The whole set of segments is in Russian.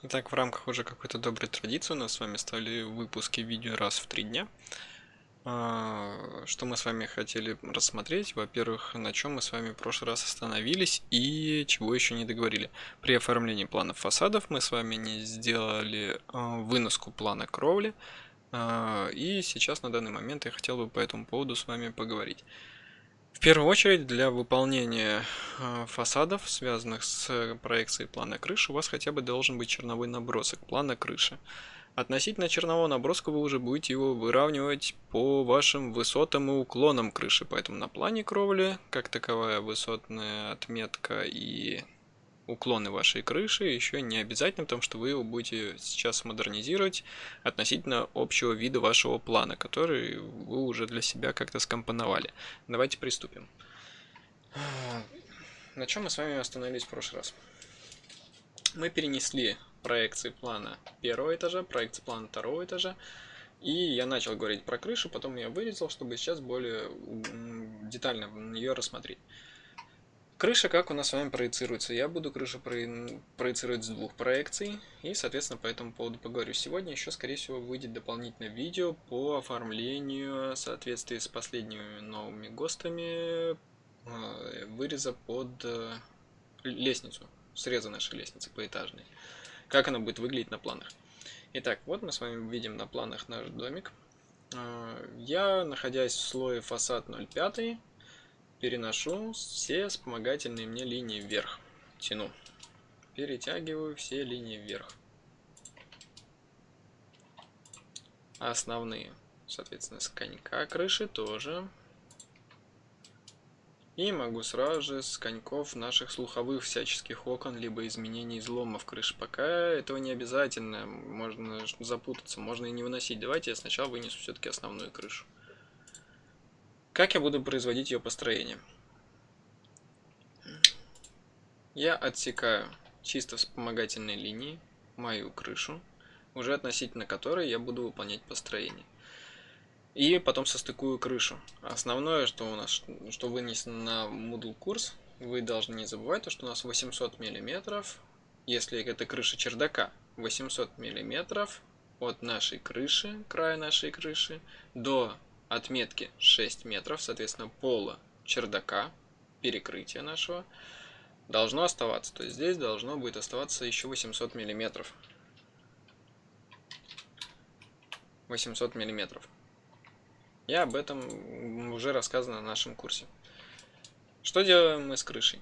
Итак, в рамках уже какой-то доброй традиции у нас с вами стали выпуски видео раз в три дня. А, что мы с вами хотели рассмотреть? Во-первых, на чем мы с вами в прошлый раз остановились и чего еще не договорили. При оформлении планов фасадов мы с вами не сделали а, выноску плана кровли. А, и сейчас на данный момент я хотел бы по этому поводу с вами поговорить. В первую очередь, для выполнения э, фасадов, связанных с проекцией плана крыши, у вас хотя бы должен быть черновой набросок плана крыши. Относительно чернового наброска вы уже будете его выравнивать по вашим высотам и уклонам крыши, поэтому на плане кровли, как таковая высотная отметка и уклоны вашей крыши еще не обязательно, потому что вы его будете сейчас модернизировать относительно общего вида вашего плана, который вы уже для себя как-то скомпоновали. Давайте приступим. На чем мы с вами остановились в прошлый раз? Мы перенесли проекции плана первого этажа, проекции плана второго этажа, и я начал говорить про крышу, потом я вырезал, чтобы сейчас более детально ее рассмотреть. Крыша как у нас с вами проецируется? Я буду крышу проецировать с двух проекций и, соответственно, по этому поводу поговорю. Сегодня еще, скорее всего, выйдет дополнительное видео по оформлению в соответствии с последними новыми ГОСТами э, выреза под э, лестницу, среза нашей лестницы поэтажной. Как она будет выглядеть на планах. Итак, вот мы с вами видим на планах наш домик. Э, я, находясь в слое фасад 0,5, переношу все вспомогательные мне линии вверх. Тяну. Перетягиваю все линии вверх. Основные, соответственно, с конька крыши тоже. И могу сразу же с коньков наших слуховых всяческих окон, либо изменений изломов крыши. Пока этого не обязательно, можно запутаться, можно и не выносить. Давайте я сначала вынесу все-таки основную крышу. Как я буду производить ее построение? Я отсекаю чисто вспомогательные линии, мою крышу, уже относительно которой я буду выполнять построение. И потом состыкую крышу. Основное, что у нас, что вынесено на Moodle курс, вы должны не забывать, то, что у нас 800 мм, если это крыша чердака, 800 мм от нашей крыши, края нашей крыши, до отметки 6 метров, соответственно, пола чердака, перекрытия нашего, должно оставаться. То есть здесь должно будет оставаться еще 800 миллиметров. 800 миллиметров. И об этом уже рассказано на нашем курсе. Что делаем мы с крышей?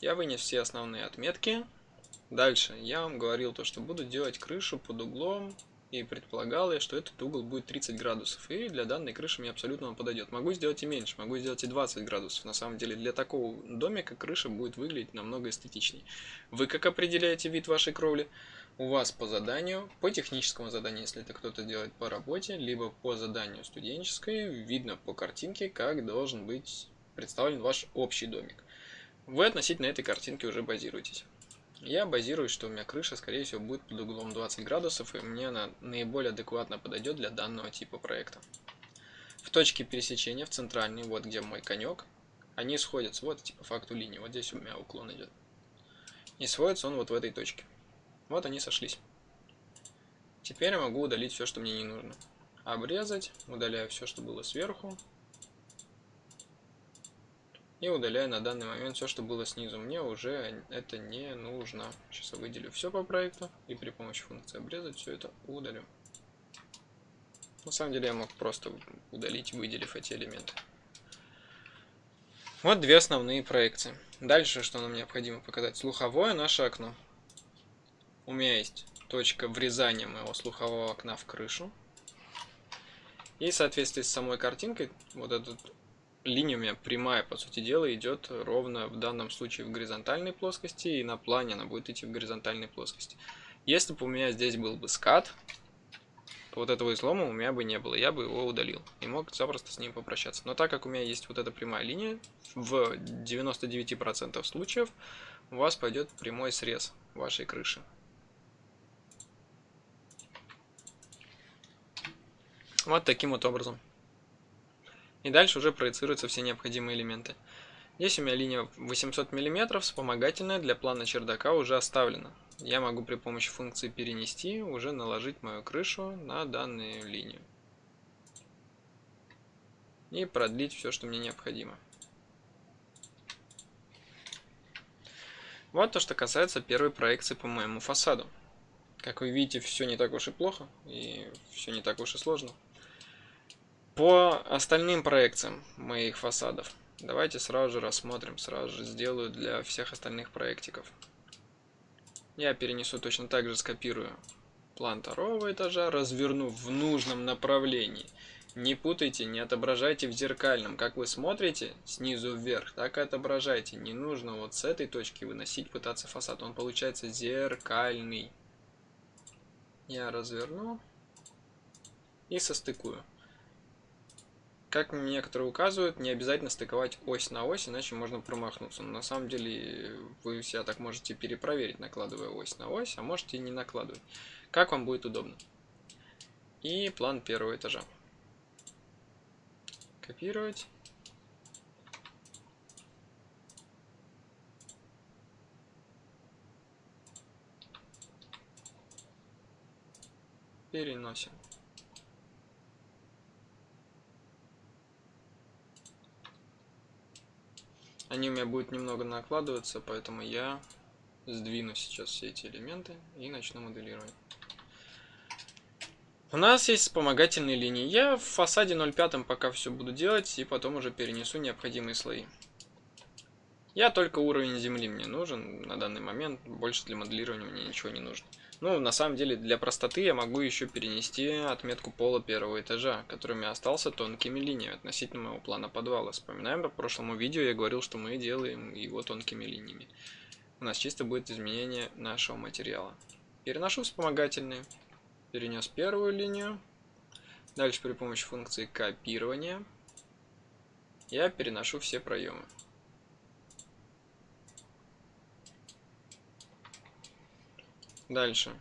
Я вынес все основные отметки. Дальше я вам говорил то, что буду делать крышу под углом и предполагал я, что этот угол будет 30 градусов, и для данной крыши мне абсолютно подойдет. Могу сделать и меньше, могу сделать и 20 градусов. На самом деле для такого домика крыша будет выглядеть намного эстетичнее. Вы как определяете вид вашей кровли? У вас по заданию, по техническому заданию, если это кто-то делает по работе, либо по заданию студенческой, видно по картинке, как должен быть представлен ваш общий домик. Вы относительно этой картинки уже базируетесь. Я базируюсь, что у меня крыша, скорее всего, будет под углом 20 градусов, и мне она наиболее адекватно подойдет для данного типа проекта. В точке пересечения, в центральной, вот где мой конек, они сходятся, вот типа факту линии, вот здесь у меня уклон идет. И сходится он вот в этой точке. Вот они сошлись. Теперь я могу удалить все, что мне не нужно. Обрезать, удаляю все, что было сверху, и удаляю на данный момент все, что было снизу. Мне уже это не нужно. Сейчас я выделю все по проекту и при помощи функции обрезать все это удалю. На самом деле я мог просто удалить, выделив эти элементы. Вот две основные проекции. Дальше, что нам необходимо показать? Слуховое наше окно. У меня есть точка врезания моего слухового окна в крышу. И в соответствии с самой картинкой, вот этот линия у меня прямая, по сути дела, идет ровно в данном случае в горизонтальной плоскости, и на плане она будет идти в горизонтальной плоскости. Если бы у меня здесь был бы скат, то вот этого излома у меня бы не было, я бы его удалил и мог запросто с ним попрощаться. Но так как у меня есть вот эта прямая линия, в 99% случаев у вас пойдет прямой срез вашей крыши. Вот таким вот образом. И дальше уже проецируются все необходимые элементы. Здесь у меня линия 800 мм, вспомогательная для плана чердака уже оставлена. я могу при помощи функции перенести уже наложить мою крышу на данную линию. И продлить все, что мне необходимо. Вот то, что касается первой проекции по моему фасаду. Как вы видите, все не так уж и плохо, и все не так уж и сложно. По остальным проекциям моих фасадов, давайте сразу же рассмотрим, сразу же сделаю для всех остальных проектиков. Я перенесу точно так же, скопирую план второго этажа, разверну в нужном направлении. Не путайте, не отображайте в зеркальном. Как вы смотрите снизу вверх, так и отображайте. Не нужно вот с этой точки выносить, пытаться фасад. Он получается зеркальный. Я разверну и состыкую. Как некоторые указывают, не обязательно стыковать ось на ось, иначе можно промахнуться. Но на самом деле вы себя так можете перепроверить, накладывая ось на ось, а можете не накладывать. Как вам будет удобно. И план первого этажа. Копировать. Переносим. Они у меня будут немного накладываться, поэтому я сдвину сейчас все эти элементы и начну моделировать. У нас есть вспомогательные линии. Я в фасаде 0.5 пока все буду делать и потом уже перенесу необходимые слои. Я только уровень земли мне нужен на данный момент, больше для моделирования мне ничего не нужно. Ну, на самом деле, для простоты я могу еще перенести отметку пола первого этажа, который у меня остался тонкими линиями относительно моего плана подвала. Вспоминаем, по прошлому видео я говорил, что мы делаем его тонкими линиями. У нас чисто будет изменение нашего материала. Переношу вспомогательные. Перенес первую линию. Дальше при помощи функции копирования я переношу все проемы. Дальше.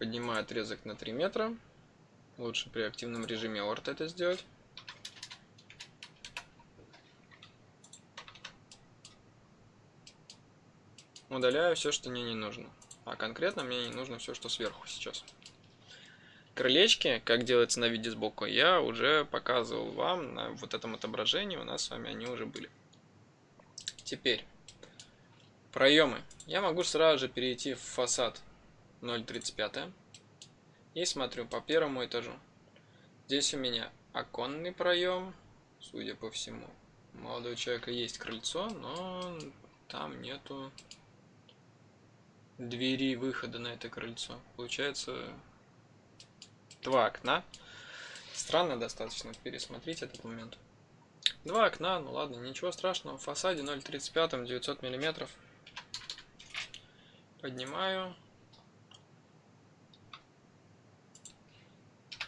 Поднимаю отрезок на 3 метра. Лучше при активном режиме орт это сделать. Удаляю все, что мне не нужно. А конкретно мне не нужно все, что сверху сейчас. Крылечки, как делается на виде сбоку, я уже показывал вам на вот этом отображении. У нас с вами они уже были. Теперь, проемы. Я могу сразу же перейти в фасад 0.35. И смотрю по первому этажу. Здесь у меня оконный проем, судя по всему. У молодого человека есть крыльцо, но там нету двери выхода на это крыльцо. Получается два окна. Странно достаточно пересмотреть этот момент. Два окна, ну ладно, ничего страшного. В фасаде 0.35, 900 миллиметров. Поднимаю.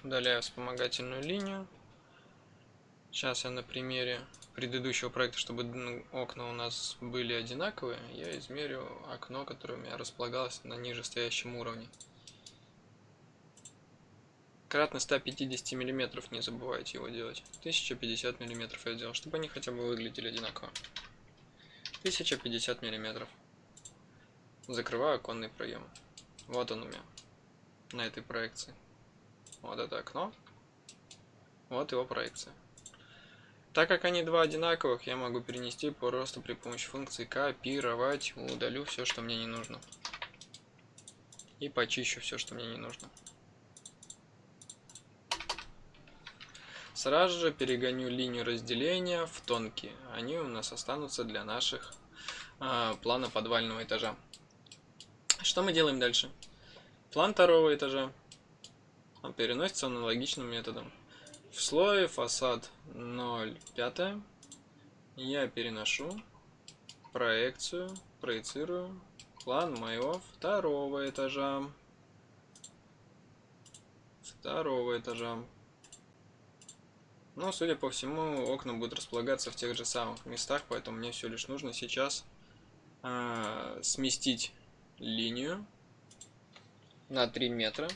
Удаляю вспомогательную линию. Сейчас я на примере предыдущего проекта, чтобы ну, окна у нас были одинаковые, я измерю окно, которое у меня располагалось на нижестоящем уровне. Кратно 150 миллиметров, не забывайте его делать. 1050 миллиметров я сделал, чтобы они хотя бы выглядели одинаково. 1050 миллиметров. Закрываю оконный проем. Вот он у меня на этой проекции. Вот это окно. Вот его проекция. Так как они два одинаковых, я могу перенести просто при помощи функции копировать. Удалю все, что мне не нужно. И почищу все, что мне не нужно. Сразу же перегоню линию разделения в тонкие. Они у нас останутся для наших э, плана подвального этажа. Что мы делаем дальше? План второго этажа переносится аналогичным методом. В слое фасад 0,5 я переношу проекцию, проецирую план моего второго этажа. Второго этажа. Но, судя по всему, окна будут располагаться в тех же самых местах, поэтому мне все лишь нужно сейчас э, сместить линию на 3 метра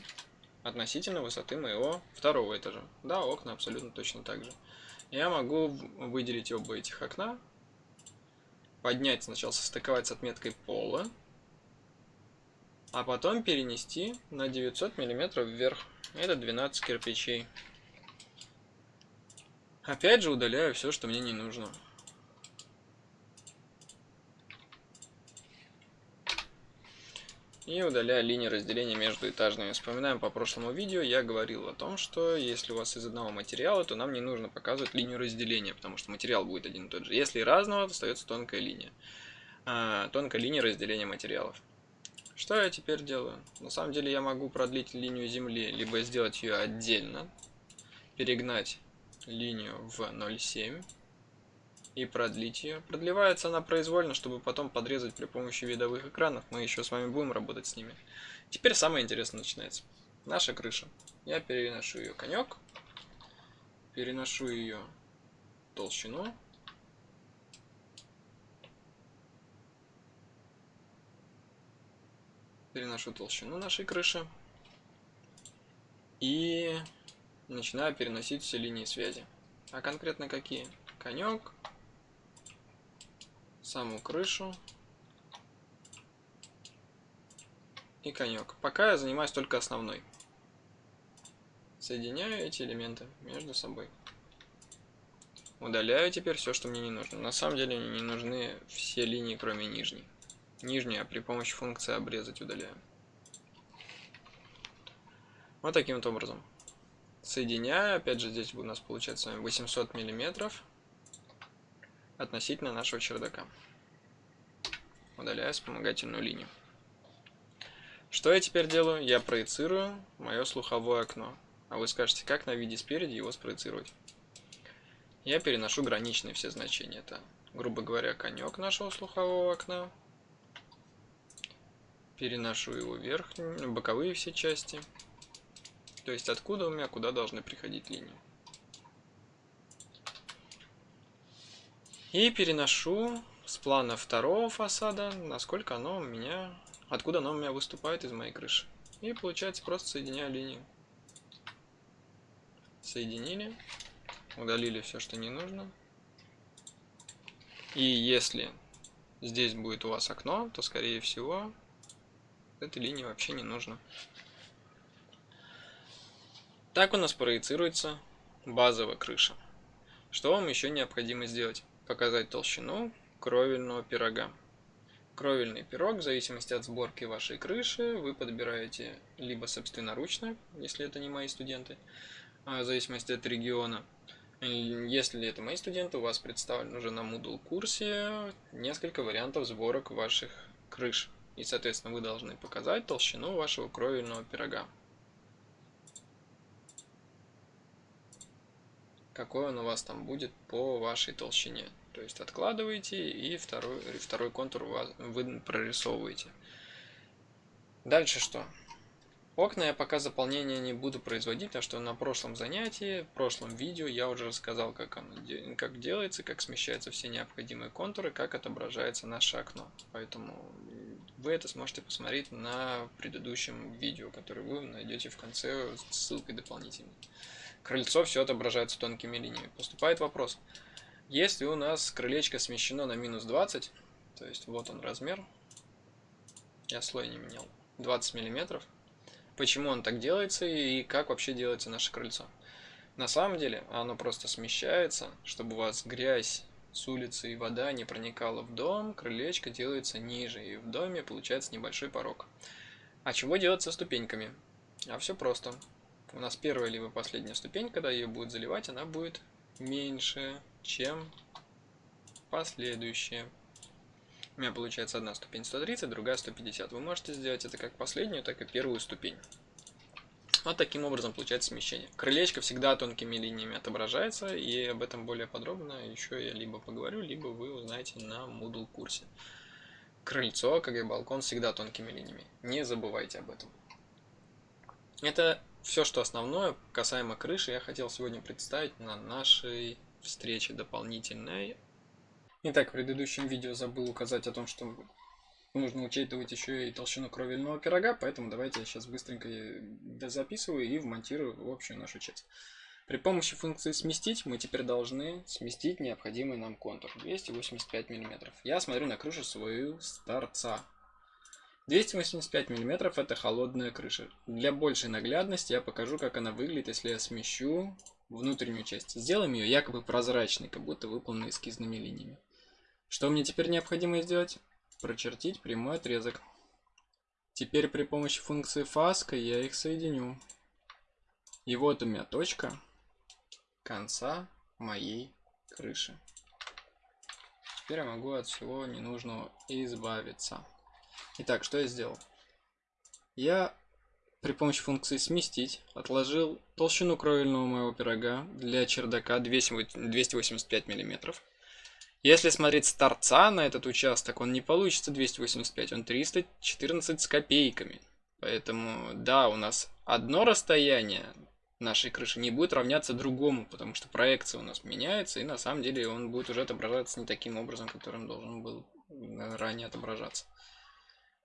относительно высоты моего второго этажа. Да, окна абсолютно точно так же. Я могу выделить оба этих окна, поднять сначала, состыковать с отметкой пола, а потом перенести на 900 миллиметров вверх. Это 12 кирпичей. Опять же удаляю все, что мне не нужно. И удаляю линии разделения между этажными. Вспоминаем по прошлому видео, я говорил о том, что если у вас из одного материала, то нам не нужно показывать линию разделения, потому что материал будет один и тот же. Если разного, то остается тонкая линия. А, тонкая линия разделения материалов. Что я теперь делаю? На самом деле я могу продлить линию Земли, либо сделать ее отдельно, перегнать линию в 0,7 и продлить ее. Продлевается она произвольно, чтобы потом подрезать при помощи видовых экранов. Мы еще с вами будем работать с ними. Теперь самое интересное начинается. Наша крыша. Я переношу ее конек, переношу ее толщину переношу толщину нашей крыши и начинаю переносить все линии связи. А конкретно какие? Конек, саму крышу и конек. Пока я занимаюсь только основной. Соединяю эти элементы между собой. Удаляю теперь все, что мне не нужно. На самом деле мне не нужны все линии, кроме нижней. Нижнюю при помощи функции обрезать удаляю. Вот таким вот образом. Соединяю, опять же здесь у нас получается с вами 800 миллиметров относительно нашего чердака. Удаляю вспомогательную линию. Что я теперь делаю? Я проецирую мое слуховое окно. А вы скажете, как на виде спереди его спроецировать? Я переношу граничные все значения. Это, грубо говоря, конек нашего слухового окна переношу его вверх, боковые все части. То есть откуда у меня куда должны приходить линии. И переношу с плана второго фасада, насколько оно у меня, откуда оно у меня выступает из моей крыши. И получается просто соединяю линию. Соединили, удалили все, что не нужно. И если здесь будет у вас окно, то скорее всего этой линии вообще не нужно. Так у нас проецируется базовая крыша. Что вам еще необходимо сделать? Показать толщину кровельного пирога. Кровельный пирог, в зависимости от сборки вашей крыши, вы подбираете либо собственноручно, если это не мои студенты, а в зависимости от региона. Если это мои студенты, у вас представлен уже на Moodle курсе несколько вариантов сборок ваших крыш. И, соответственно, вы должны показать толщину вашего кровельного пирога. Какой он у вас там будет по вашей толщине. То есть откладываете и второй, второй контур вы прорисовываете. Дальше что? Окна я пока заполнения не буду производить, потому что на прошлом занятии, в прошлом видео я уже рассказал, как оно как делается, как смещаются все необходимые контуры, как отображается наше окно. Поэтому вы это сможете посмотреть на предыдущем видео, которое вы найдете в конце с ссылкой дополнительной. Крыльцо все отображается тонкими линиями. Поступает вопрос. Если у нас крылечко смещено на минус 20, то есть вот он размер, я слой не менял, 20 миллиметров, почему он так делается и как вообще делается наше крыльцо. На самом деле оно просто смещается, чтобы у вас грязь с улицы и вода не проникала в дом, крылечко делается ниже, и в доме получается небольшой порог. А чего делать со ступеньками? А все просто. У нас первая либо последняя ступень, когда ее будет заливать, она будет меньше, чем последующая. У меня получается одна ступень 130, другая 150. Вы можете сделать это как последнюю, так и первую ступень. Вот таким образом получается смещение. Крылечко всегда тонкими линиями отображается, и об этом более подробно еще я либо поговорю, либо вы узнаете на Moodle курсе. Крыльцо, как и балкон, всегда тонкими линиями. Не забывайте об этом. Это все, что основное касаемо крыши, я хотел сегодня представить на нашей встрече дополнительной Итак, в предыдущем видео забыл указать о том, что нужно учитывать еще и толщину кровельного пирога, поэтому давайте я сейчас быстренько записываю и вмонтирую в общую нашу часть. При помощи функции сместить мы теперь должны сместить необходимый нам контур 285 мм. Я смотрю на крышу свою с торца. 285 мм это холодная крыша. Для большей наглядности я покажу, как она выглядит, если я смещу внутреннюю часть. Сделаем ее якобы прозрачной, как будто выполненной эскизными линиями. Что мне теперь необходимо сделать? Прочертить прямой отрезок. Теперь при помощи функции фаска я их соединю. И вот у меня точка конца моей крыши. Теперь я могу от всего ненужного избавиться. Итак, что я сделал? Я при помощи функции сместить отложил толщину кровельного моего пирога для чердака 285 миллиметров. Если смотреть с торца на этот участок, он не получится 285, он 314 с копейками. Поэтому, да, у нас одно расстояние нашей крыши не будет равняться другому, потому что проекция у нас меняется, и на самом деле он будет уже отображаться не таким образом, которым должен был ранее отображаться.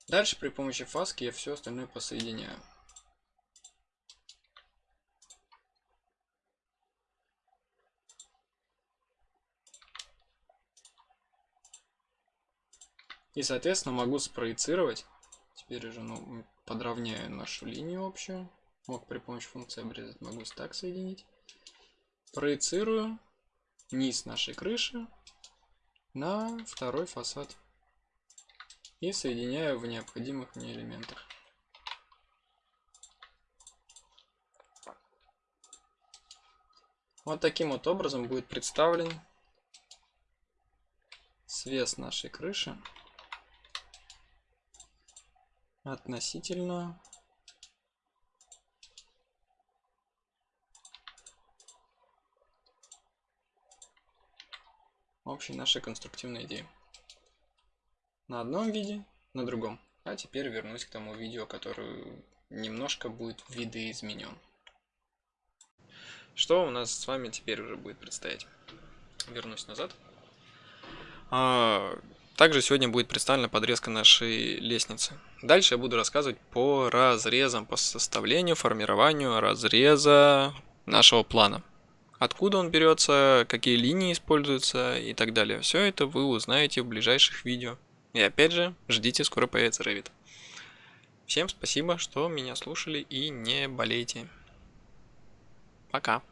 Дальше при помощи фаски я все остальное посоединяю. И, соответственно, могу спроецировать. Теперь уже ну, подровняю нашу линию общую. Мог при помощи функции обрезать, могу так соединить. Проецирую низ нашей крыши на второй фасад. И соединяю в необходимых мне элементах. Вот таким вот образом будет представлен свес нашей крыши относительно общей нашей конструктивной идеи. На одном виде, на другом. А теперь вернусь к тому видео, которое немножко будет видоизменен. Что у нас с вами теперь уже будет предстоять? Вернусь назад. А, также сегодня будет представлена подрезка нашей лестницы. Дальше я буду рассказывать по разрезам, по составлению, формированию разреза нашего плана. Откуда он берется, какие линии используются и так далее. Все это вы узнаете в ближайших видео. И опять же, ждите, скоро появится Revit. Всем спасибо, что меня слушали и не болейте. Пока.